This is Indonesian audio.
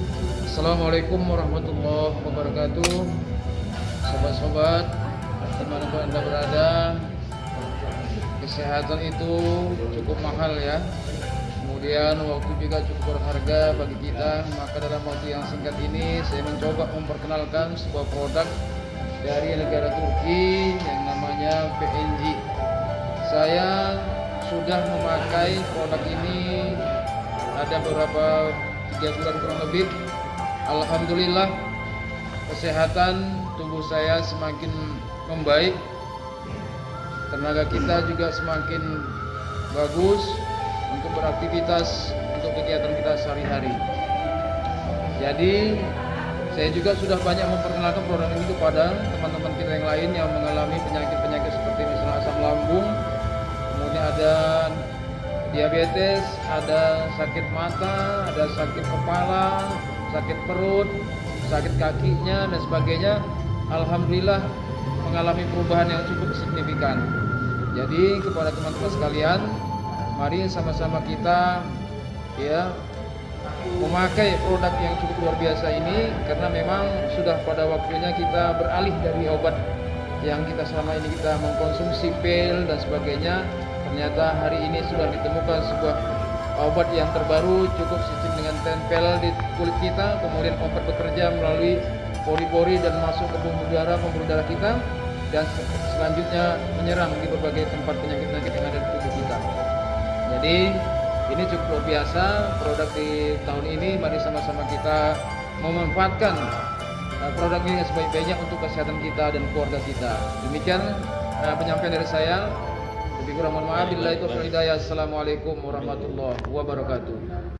Assalamualaikum warahmatullahi wabarakatuh. Sobat-sobat Di mana pun anda berada Kesehatan itu cukup mahal ya. Kemudian waktu juga cukup berharga bagi kita. Maka dalam waktu yang singkat ini Saya mencoba memperkenalkan sebuah produk Dari negara Turki Yang namanya PNG Saya sudah memakai produk ini Ada beberapa tiga bulan kurang lebih. Alhamdulillah kesehatan tubuh saya semakin membaik. Tenaga kita juga semakin bagus untuk beraktivitas untuk kegiatan kita sehari-hari. Jadi saya juga sudah banyak memperkenalkan produk ini kepada teman-teman kita yang lain yang mengalami penyakit-penyakit seperti misalnya asam lambung diabetes, ada sakit mata, ada sakit kepala, sakit perut, sakit kakinya dan sebagainya. Alhamdulillah mengalami perubahan yang cukup signifikan. Jadi kepada teman-teman sekalian, mari sama-sama kita ya memakai produk yang cukup luar biasa ini karena memang sudah pada waktunya kita beralih dari obat yang kita selama ini kita mengkonsumsi pil dan sebagainya Ternyata hari ini sudah ditemukan sebuah obat yang terbaru cukup sistem dengan tempel di kulit kita, kemudian obat bekerja melalui pori-pori dan masuk ke pembuluh darah, pembuluh darah kita dan selanjutnya menyerang di berbagai tempat penyakit-penyakit yang ada di tubuh kita. Jadi ini cukup luar biasa produk di tahun ini. Mari sama-sama kita memanfaatkan uh, produk ini sebaik-baiknya untuk kesehatan kita dan keluarga kita. Demikian uh, penyampaian dari saya. Lebih kurang mohon maaf. Bila itu Assalamualaikum warahmatullahi wabarakatuh.